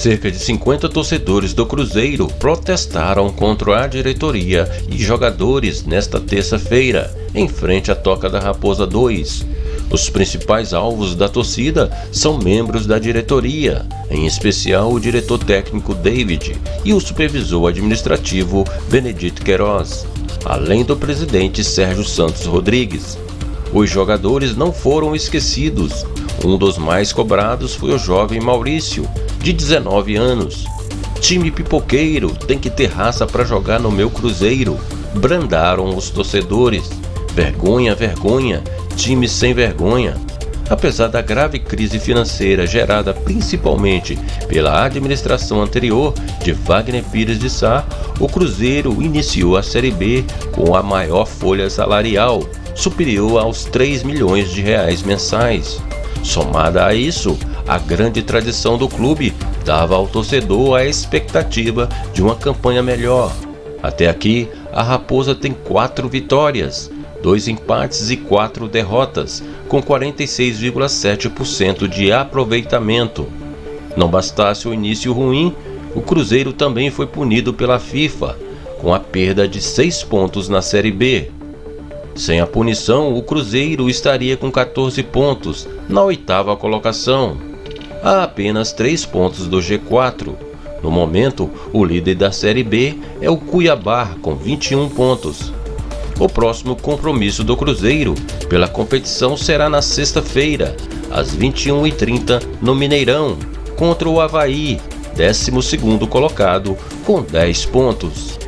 cerca de 50 torcedores do Cruzeiro protestaram contra a diretoria e jogadores nesta terça-feira, em frente à Toca da Raposa 2. Os principais alvos da torcida são membros da diretoria, em especial o diretor técnico David e o supervisor administrativo Benedito Queiroz, além do presidente Sérgio Santos Rodrigues. Os jogadores não foram esquecidos. Um dos mais cobrados foi o jovem Maurício, de 19 anos. Time pipoqueiro tem que ter raça para jogar no meu Cruzeiro. Brandaram os torcedores. Vergonha, vergonha, time sem vergonha. Apesar da grave crise financeira gerada principalmente pela administração anterior de Wagner Pires de Sá, o Cruzeiro iniciou a Série B com a maior folha salarial, superior aos 3 milhões de reais mensais. Somada a isso, a grande tradição do clube dava ao torcedor a expectativa de uma campanha melhor. Até aqui, a Raposa tem quatro vitórias, dois empates e quatro derrotas, com 46,7% de aproveitamento. Não bastasse o início ruim, o Cruzeiro também foi punido pela FIFA, com a perda de seis pontos na Série B. Sem a punição, o Cruzeiro estaria com 14 pontos na oitava colocação a apenas 3 pontos do G4. No momento, o líder da Série B é o Cuiabá, com 21 pontos. O próximo compromisso do Cruzeiro pela competição será na sexta-feira, às 21h30, no Mineirão, contra o Havaí, 12º colocado, com 10 pontos.